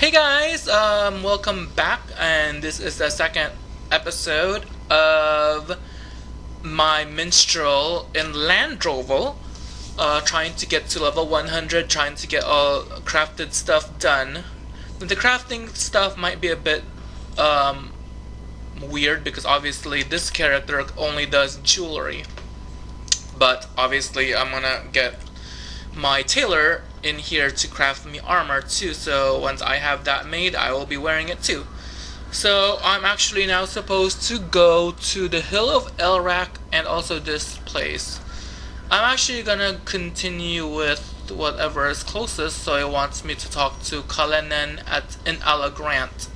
Hey guys, um, welcome back, and this is the second episode of my minstrel in Landroval, uh, trying to get to level 100, trying to get all crafted stuff done. The crafting stuff might be a bit um, weird because obviously this character only does jewelry, but obviously I'm gonna get my tailor in here to craft me armor too so once I have that made I will be wearing it too. So I'm actually now supposed to go to the hill of Elrak and also this place. I'm actually gonna continue with whatever is closest so it wants me to talk to Kalenen at in Alagrant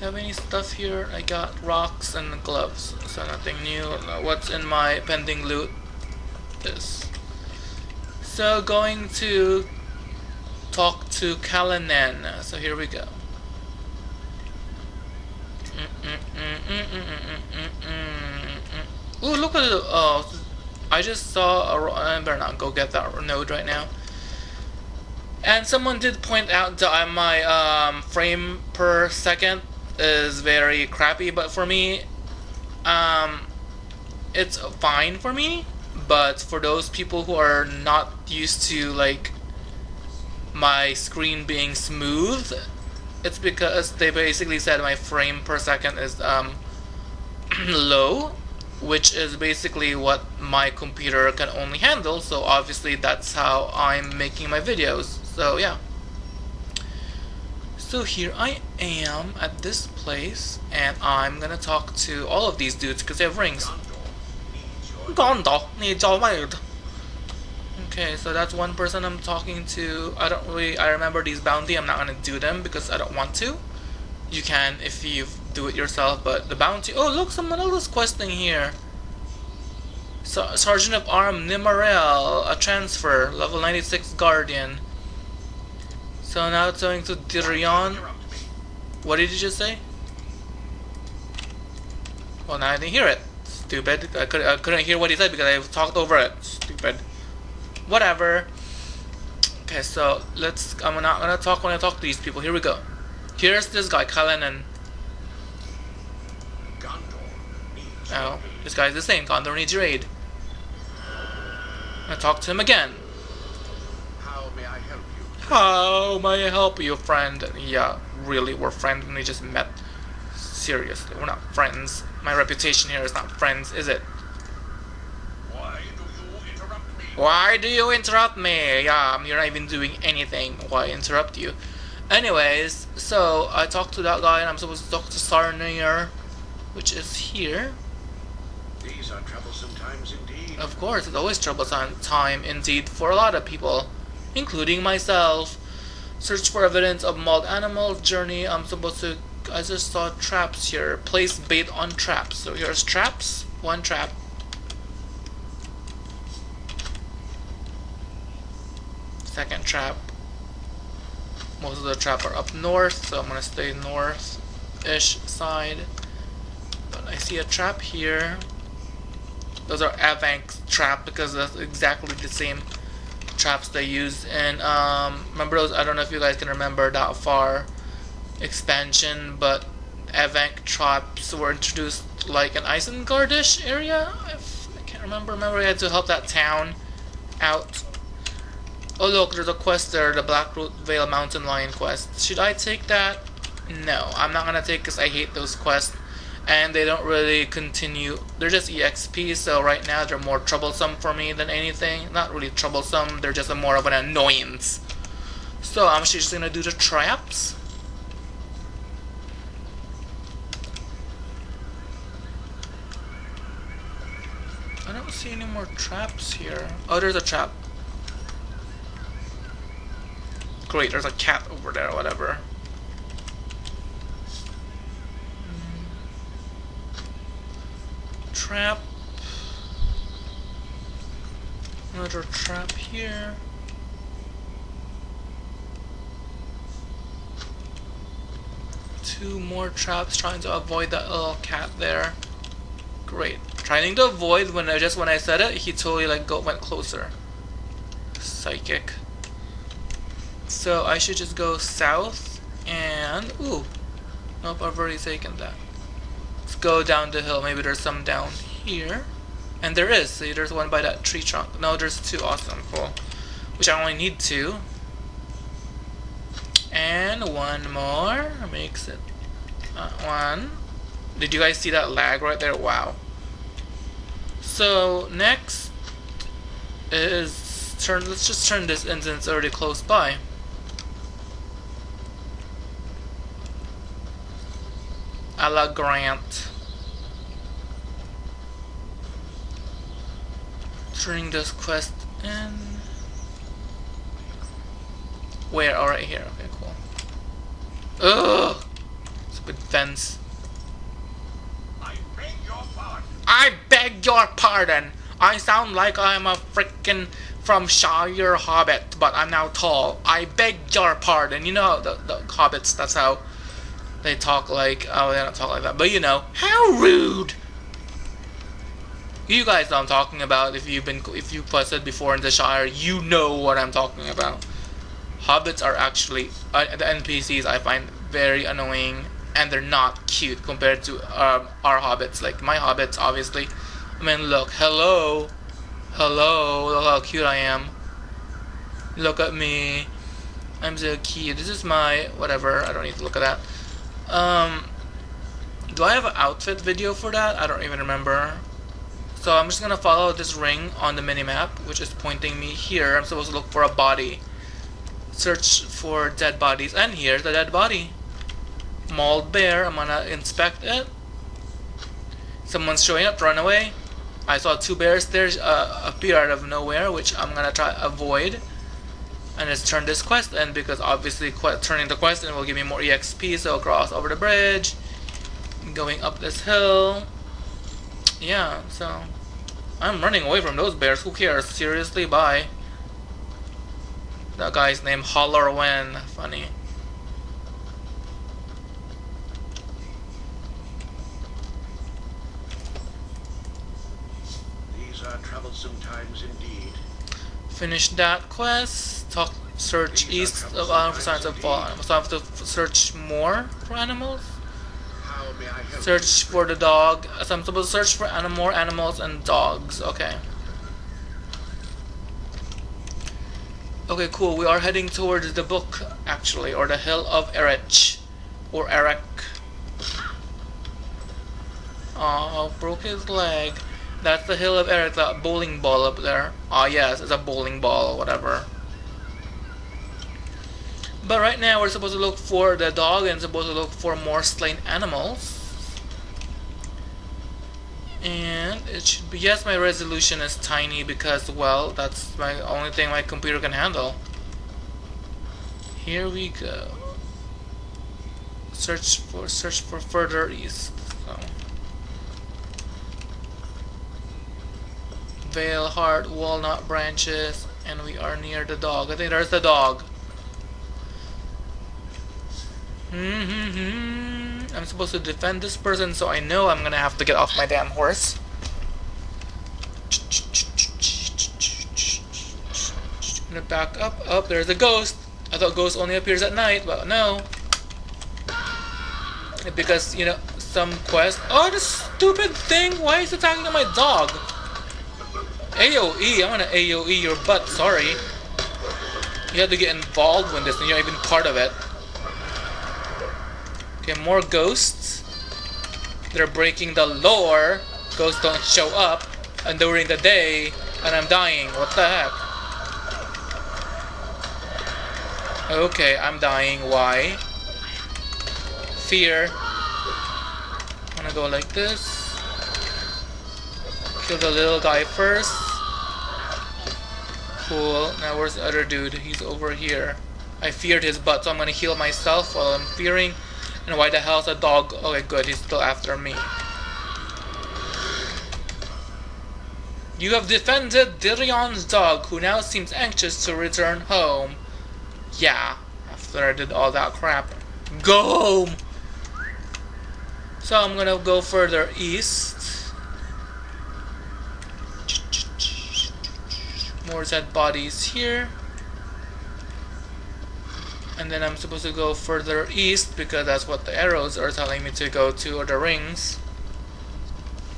do I have any stuff here? I got rocks and gloves. So nothing new. What's in my pending loot? Is so going to talk to Kalinen. So here we go. Ooh, look at the. Oh, I just saw a. I better not go get that node right now. And someone did point out that my um, frame per second is very crappy, but for me, um, it's fine for me but for those people who are not used to like my screen being smooth it's because they basically said my frame per second is um, low which is basically what my computer can only handle. So obviously that's how I'm making my videos. So yeah. So here I am at this place and I'm gonna talk to all of these dudes because they have rings Okay, so that's one person I'm talking to. I don't really, I remember these bounty. I'm not gonna do them because I don't want to. You can if you do it yourself, but the bounty. Oh, look, someone else is questing here. So, Sergeant of Arm Nimarel, a transfer, level 96 Guardian. So now it's going to Dirion. What did you just say? Well, now I didn't hear it. Stupid. I, could, I couldn't hear what he said because I talked over it. Stupid. Whatever. Okay, so let's. I'm not gonna talk when I talk to these people. Here we go. Here's this guy, Kalenen. Oh, this guy's the same. Gondor needs your aid. I'm talk to him again. How may I help you? How may I help you, friend? Yeah, really, we're friends and we just met. Seriously, we're not friends. My reputation here is not friends, is it? Why do you interrupt me? Why do you interrupt me? Yeah, you're not even doing anything. Why interrupt you? Anyways, so I talked to that guy and I'm supposed to talk to Sarnir, which is here. These are troublesome times indeed. Of course, it's always troublesome time indeed for a lot of people, including myself. Search for evidence of mauled animal journey. I'm supposed to I just saw traps here. Place bait on traps. So here's traps. One trap. Second trap. Most of the trap are up north, so I'm gonna stay north-ish side. But I see a trap here. Those are Avank trap because that's exactly the same traps they use in um remember those I don't know if you guys can remember that far expansion, but Avank traps were introduced like an Isengardish area. If I can't remember. Remember, we had to help that town out. Oh look, there's a quest there, the Blackroot Vale Mountain Lion quest. Should I take that? No, I'm not gonna take because I hate those quests. And they don't really continue. They're just EXP, so right now they're more troublesome for me than anything. Not really troublesome, they're just more of an annoyance. So I'm just gonna do the traps. I don't see any more traps here. Oh, there's a trap. Great, there's a cat over there, whatever. Trap. Another trap here. Two more traps trying to avoid that little cat there. Great. Trying to avoid when I just when I said it, he totally like go went closer. Psychic. So I should just go south and ooh, nope, I've already taken that. Let's go down the hill. Maybe there's some down here, and there is. See, there's one by that tree trunk. No, there's two. Awesome, cool. Which I only need two. And one more makes it uh, one. Did you guys see that lag right there? Wow. So next is turn. Let's just turn this in since it's already close by. A la Grant. Turning this quest in. Where? All right here. Okay, cool. Ugh. Stupid fence. I beg your pardon. I beg your pardon. I sound like I'm a frickin' from Shire Hobbit, but I'm now tall. I beg your pardon. You know the the hobbits. That's how they talk. Like oh, they don't talk like that, but you know how rude. You guys know I'm talking about. If you've been if you've quested before in the Shire, you know what I'm talking about. Hobbits are actually uh, the NPCs I find very annoying, and they're not cute compared to um, our hobbits. Like my hobbits, obviously. I mean, look, hello, hello, look how cute I am. Look at me, I'm so cute. This is my whatever. I don't need to look at that. Um, do I have an outfit video for that? I don't even remember. So I'm just gonna follow this ring on the minimap, which is pointing me here. I'm supposed to look for a body. Search for dead bodies, and here's the dead body. Mauled bear. I'm gonna inspect it. Someone's showing up. Run away. I saw two bears there uh, appear out of nowhere, which I'm gonna try to avoid. And let's turn this quest in because obviously turning the quest in will give me more EXP. So I'll cross over the bridge, going up this hill. Yeah, so I'm running away from those bears. Who cares? Seriously, bye. That guy's name Hollerwen. Funny. These are troublesome times indeed. Finish that quest. Talk. Search east of Island for signs of fallen. So I have to search more for animals. How may I help Search for the dog. So I'm supposed to search for anim- more animals and dogs. Okay. Okay, cool. We are heading towards the book, actually, or the Hill of Erich, or Eric. Oh, broke his leg. That's the Hill of Eric, that bowling ball up there. Ah, yes, it's a bowling ball, or whatever. But right now, we're supposed to look for the dog and supposed to look for more slain animals. And it should be yes, my resolution is tiny because well, that's my only thing my computer can handle. Here we go. Search for search for further east. Vale heart, walnut branches, and we are near the dog. I think there's the dog. hmm I'm supposed to defend this person, so I know I'm gonna have to get off my damn horse. Gonna back up. Up, there's a ghost. I thought ghost only appears at night, but no. Because, you know, some quest. Oh, this stupid thing! Why is it talking to my dog? AoE, I'm gonna AoE your butt, sorry. You have to get involved with this and you're even part of it. Okay, more ghosts. They're breaking the lore. Ghosts don't show up and during the day and I'm dying. What the heck? Okay, I'm dying. Why? Fear. I'm gonna go like this. Kill the little guy first. Cool. Now where's the other dude? He's over here. I feared his butt, so I'm gonna heal myself while I'm fearing. And why the hell's a dog? Okay, good. He's still after me. You have defended Dirion's dog, who now seems anxious to return home. Yeah, after I did all that crap. Go home! So I'm gonna go further east. More dead bodies here. And then I'm supposed to go further east because that's what the arrows are telling me to go to, or the rings.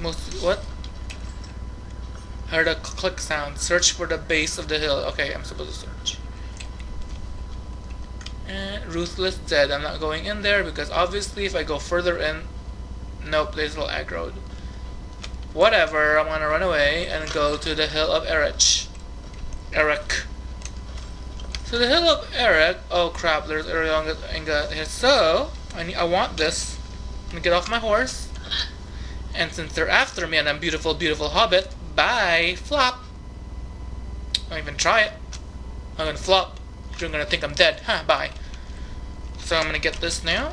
Most what? Heard a click sound. Search for the base of the hill. Okay, I'm supposed to search. And Ruthless Dead. I'm not going in there because obviously if I go further in, nope, there's little aggroed. Whatever, I'm gonna run away and go to the hill of Erich. Eric. So the hill of Eric. Oh crap! There's Erionga here. So I need, I want this. I'm gonna get off my horse. And since they're after me and I'm beautiful, beautiful hobbit, bye, flop. Don't even try it. I'm gonna flop. You're gonna think I'm dead. Huh, bye. So I'm gonna get this now.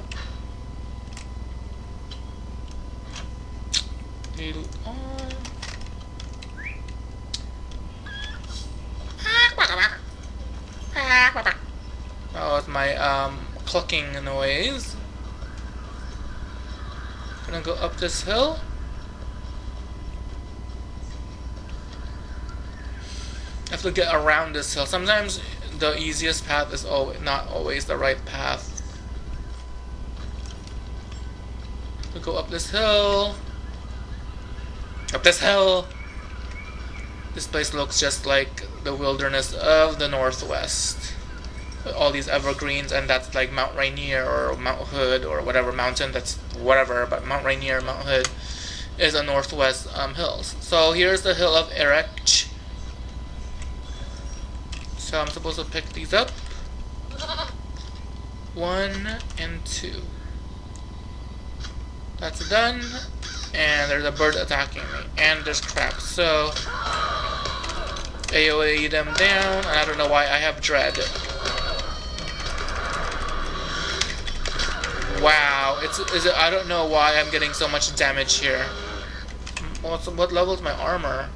Oh, it's my um, clucking noise. Gonna go up this hill. I have to get around this hill. Sometimes the easiest path is not always the right path. We go up this hill. Up this hill. This place looks just like the wilderness of the northwest. All these evergreens, and that's like Mount Rainier or Mount Hood or whatever mountain that's whatever, but Mount Rainier, Mount Hood is a northwest um, hills. So here's the hill of Erech. So I'm supposed to pick these up. One and two. That's done. And there's a bird attacking me. And there's crabs. So AoE them down. I don't know why I have dread. Wow, it's is it? I don't know why I'm getting so much damage here. What's what level is my armor?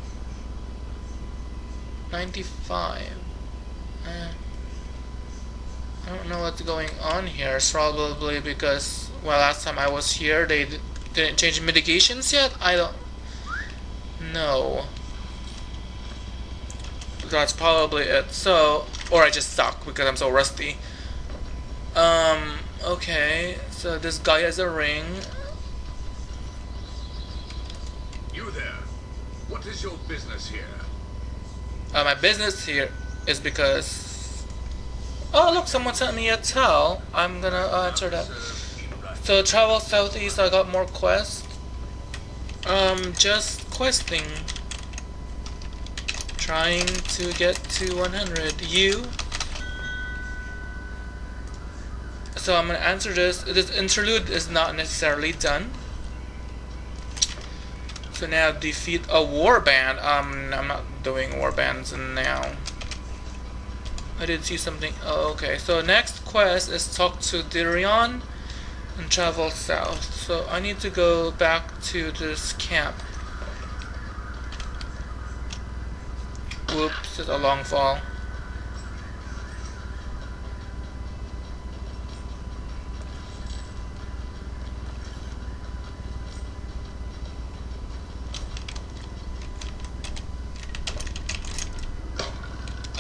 95. Eh. I don't know what's going on here. It's probably because well, last time I was here, they didn't change mitigations yet. I don't know. That's probably it. So, or I just suck because I'm so rusty. Um. Okay. So this guy has a ring. You there? What is your business here? Uh, my business here is because. Oh look! Someone sent me a towel. I'm gonna uh, answer that. So travel southeast. I got more quests. Um, just questing. Trying to get to 100. You. So I'm gonna answer this. This interlude is not necessarily done. So now defeat a warband. Um, I'm not doing warbands now. I did see something. Oh, okay. So next quest is talk to Dirion and travel south. So I need to go back to this camp. Whoops, it's a long fall.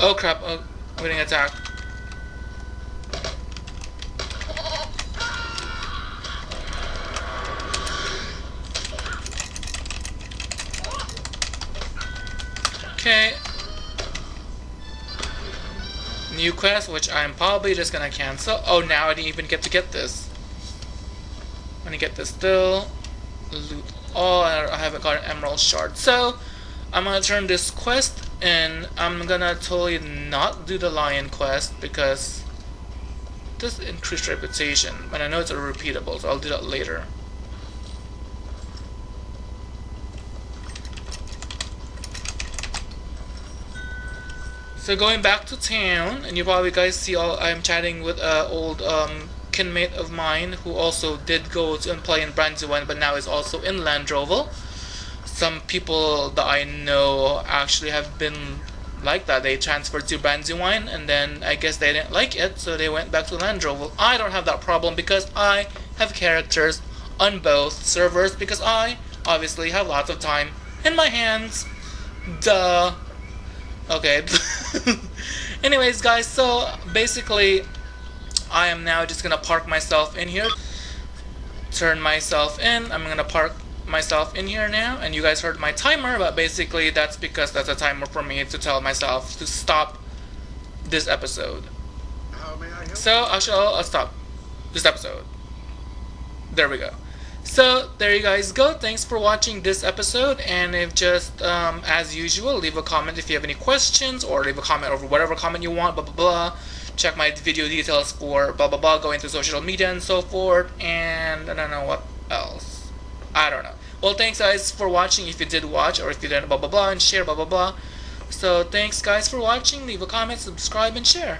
Oh crap, oh, I'm getting attacked. Okay. New quest, which I'm probably just gonna cancel. Oh, now I didn't even get to get this. I'm gonna get this still. Loot all, I haven't got an emerald shard. So, I'm gonna turn this quest and I'm gonna totally not do the lion quest because this increased reputation but I know it's a repeatable so I'll do that later. So going back to town and you probably guys see all I'm chatting with an uh, old um, kinmate of mine who also did go to and play in Brandywine but now is also in Landroval some people that I know actually have been like that. They transferred to Brandywine and then I guess they didn't like it, so they went back to Landroval. I don't have that problem because I have characters on both servers because I obviously have lots of time in my hands. Duh. Okay. Anyways, guys, so basically, I am now just gonna park myself in here. Turn myself in. I'm gonna park myself in here now and you guys heard my timer but basically that's because that's a timer for me to tell myself to stop this episode. I so I shall I'll stop this episode. There we go. So there you guys go. Thanks for watching this episode and if just um, as usual leave a comment if you have any questions or leave a comment over whatever comment you want blah blah blah. Check my video details for blah blah blah going to social media and so forth and I don't know what else. I don't know. Well, thanks guys for watching if you did watch or if you didn't, blah blah blah, and share, blah blah blah. So thanks guys for watching. Leave a comment, subscribe, and share.